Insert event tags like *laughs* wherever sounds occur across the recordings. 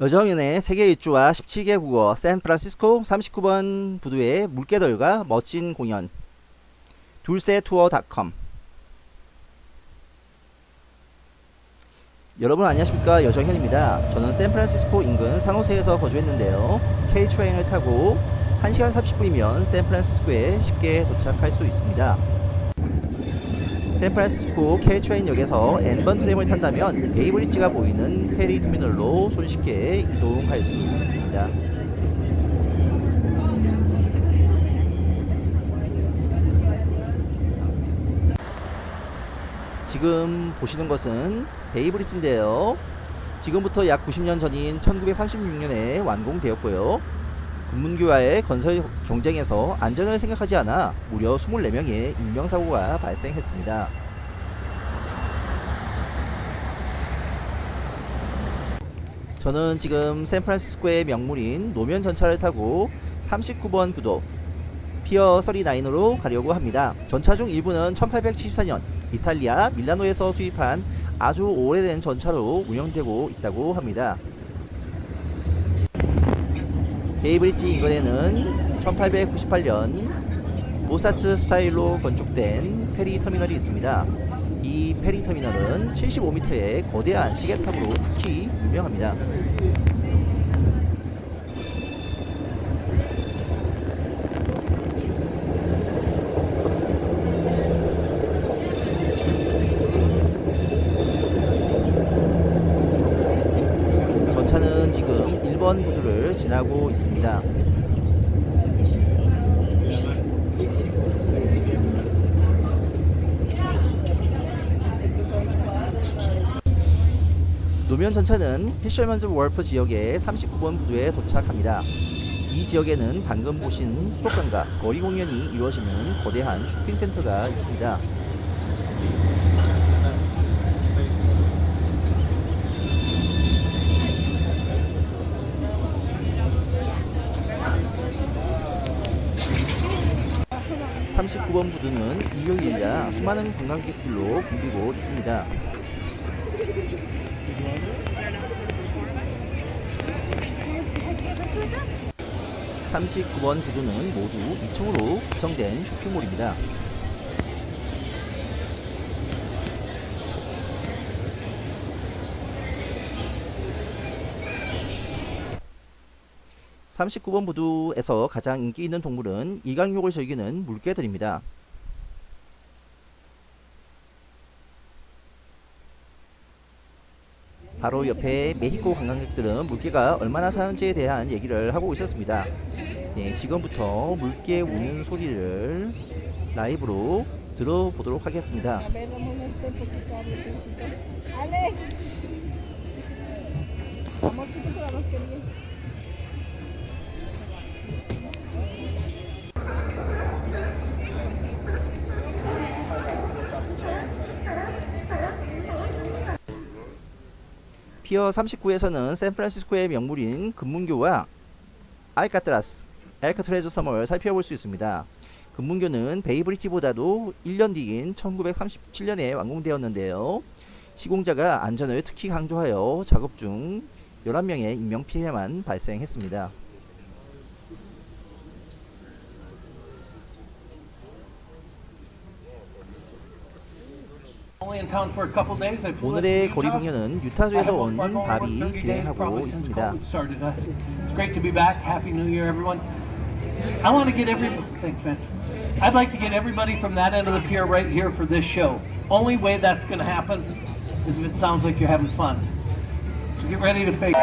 여정연의 세계 일주와 17개 국어 샌프란시스코 39번 부두의 물개들과 멋진 공연 둘세투어닷컴 여러분 안녕하십니까 여정현입니다. 저는 샌프란시스코 인근 산호세에서 거주했는데요. Caltrain을 타고 1시간 30분이면 샌프란시스코에 쉽게 도착할 수 있습니다. 샌프란시스코 Caltrain역에서 N번 트램을 탄다면 베이브리지가 보이는 페리 터미널로 손쉽게 이동할 수 있습니다. 지금 보시는 것은 베이브리지인데요. 지금부터 약 90년 전인 1936년에 완공되었고요. 금문교와의 건설 경쟁에서 안전을 생각하지 않아 무려 24명의 인명사고가 발생했습니다. 저는 지금 샌프란시스코의 명물인 노면 전차를 타고 39번 부도 Pier 39으로 가려고 합니다. 전차 중 일부는 1874년 이탈리아 밀라노에서 수입한 아주 오래된 전차로 운영되고 있다고 합니다. 베이브리지 인근에는 1898년 모사츠 스타일로 건축된 페리 터미널이 있습니다. 이 페리 터미널은 75m의 거대한 시계탑으로 특히 유명합니다. 전차는 지금 1번 부두를 지나고 있습니다. 노면 전차는 피셔먼즈 월프 지역의 39번 부두에 도착합니다. 이 지역에는 방금 보신 수족관과 거리 공연이 이루어지는 거대한 쇼핑센터가 있습니다. (39번) 부두는 일요일이라 수많은 관광객들로 붐비고 있습니다. 39번 부두는 모두 2층으로 구성된 쇼핑몰입니다. (39번) 부두에서 가장 인기 있는 동물은 일광욕을 즐기는 물개들입니다. 바로 옆에 메히코 관광객들은 물개가 얼마나 사는지에 대한 얘기를 하고 있었습니다. 예, 지금부터 물개 우는 소리를 라이브로 들어보도록 하겠습니다. 피어 39에서는 샌프란시스코의 명물인 금문교와 알카트라스, 알카트레즈 섬을 살펴볼 수 있습니다. 금문교는 베이브리지보다도 1년 뒤인 1937년에 완공되었는데요. 시공자가 안전을 특히 강조하여 작업 중 11명의 인명피해만 발생했습니다. Only in town for a couple days. I flew 오늘의 거리. 공연은 유타주에서 온 day, 진행하고 있습니다. Uh. I want to get every thanks, man. I'd like to get everybody from that end of the pier right here for this show. Only way that's going to happen is if it sounds like you're having fun. So get ready to face.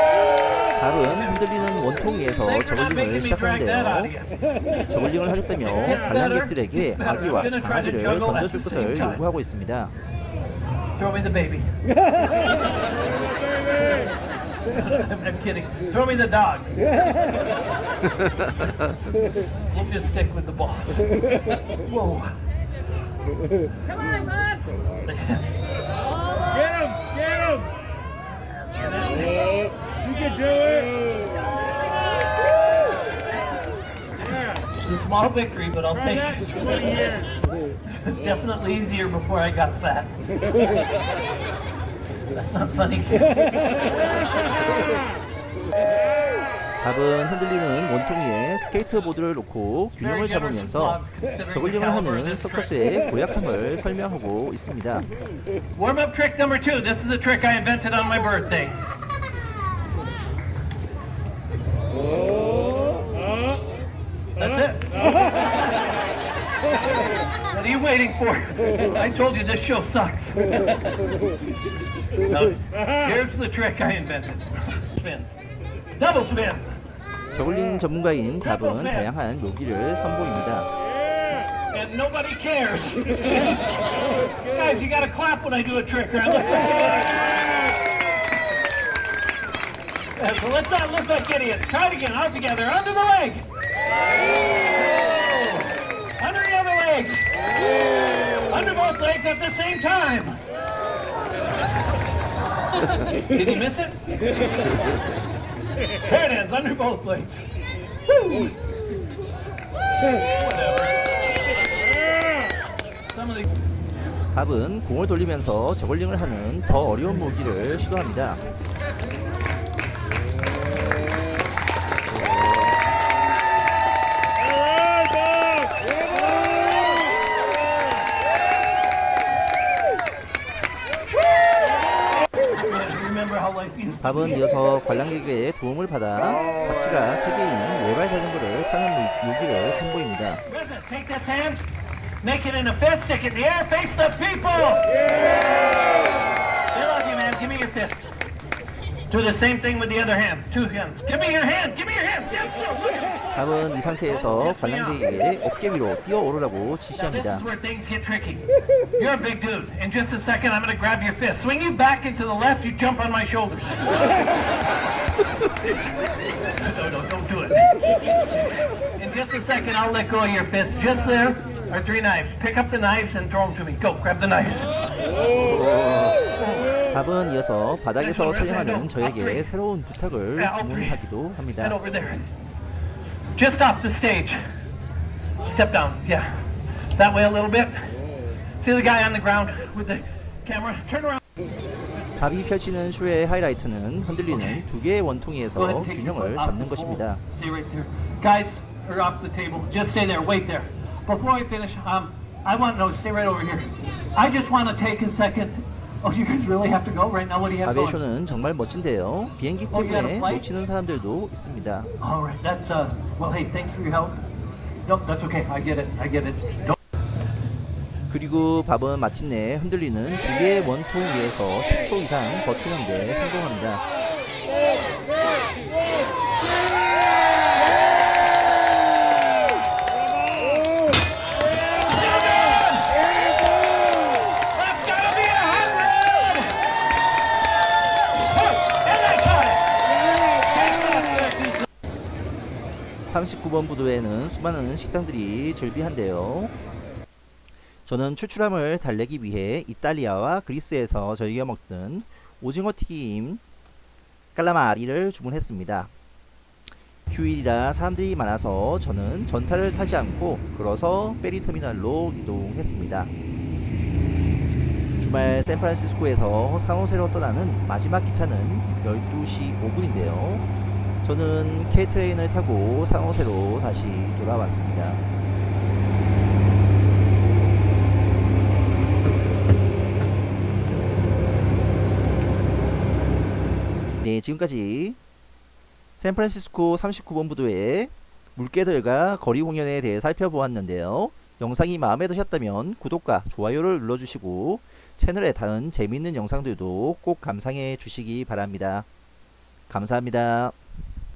밥은 흔들리는 원통 위에서 저글링을 시작하는데요. 저글링을 하겠다며 관람객들에게 아기와 강아지를 던져줄 것을 요구하고 있습니다. Throw me the baby. I'm, *laughs* *laughs* I'm kidding. Throw me the dog. *laughs* we'll just stick with the ball. Whoa. Come on, Bob. Get him! Get him! You can do it! Yeah, It's a small victory, but I'll try take it. 20 years. It's definitely easier before I got fat. That's not funny. 밥은 흔들리는 원통 위에 스케이트보드를 놓고 균형을 잡으면서 저글링을 하는 서커스의 고약함을 설명하고 있습니다. Warm up trick number two. This is a trick I invented on my birthday. are you waiting for? I told you this show sucks. Now, here's the trick I invented. Spin. Double spin. 저글링 전문가인 밥은 다양한 묘기를 선보입니다. And nobody cares. *laughs* Guys, you gotta clap when I do a trick, right? *laughs* Yeah, so let's not look like idiots. Try it again. All together. Under the leg. Under the other leg. Under both legs at the same time. Did you miss it? There it is. Under both legs. Woo. 밥은 공을 돌리면서 저글링을 하는 더 어려운 무기를 시도합니다. 밥은 이어서 관람객의 도움을 받아 바퀴가 3개인 외발 자전거를 타는 무- 묘기를 선보입니다. Do the same thing with the other hand. Two hands. Give me your hand. Give me your hand. Yes, sir. Look at it. 밥은 이 상태에서 관람객에게 어깨 위로 뛰어오르라고 Now this 지시합니다. is where things get tricky. You're a big dude. In just a second, I'm going to grab your fist. Swing you back into the left. You jump on my shoulders. *laughs* no, no, don't do it. In just a second, I'll let go of your fist. Just there are three knives. Pick up the knives and throw them to me. Go, grab the knives. 밥은 이어서 바닥에서 촬영하는 저에게 새로운 부탁을 주문하기도 합니다. Just off the stage. Step down. Yeah. That way a little bit. See the guy on the ground with the camera? Turn around. 밥이 펼치는 쇼의 하이라이트는 흔들리는 두 개의 원통에서 your 균형을 잡는 것입니다. Guys, are off the table. Just stay there. Wait there. Before I finish, um, I want no. Stay right over here. I just want to take a second. Oh, you guys really have to go right now. What do you have 밥의 going? 쇼는 정말 멋진데요. 비행기 Oh, 때문에? 놓치는 사람들도 있습니다. All right. That's uh. Well, hey, thanks for your help. Nope, that's okay. I get it. I get it. Don't 그리고 밥은 마침내 흔들리는 두 개의 원통 위에서 10초 이상 버티는 데 성공합니다. 39번 부두에는 수많은 식당들이 즐비한데요. 저는 출출함을 달래기 위해 이탈리아와 그리스에서 저희가 먹던 오징어 튀김 깔라마리를 주문했습니다. 휴일이라 사람들이 많아서 저는 전타를 타지 않고 걸어서 페리 터미널로 이동했습니다. 주말 샌프란시스코에서 산호세로 떠나는 마지막 기차는 12시 5분인데요. 저는 K트레인을 타고 산호세로 다시 돌아왔습니다. 네, 지금까지 샌프란시스코 39번 부도의 물개들과 거리 공연에 대해 살펴보았는데요. 영상이 마음에 드셨다면 구독과 좋아요를 눌러주시고 채널의 다른 재미있는 영상들도 꼭 감상해 주시기 바랍니다. 감사합니다.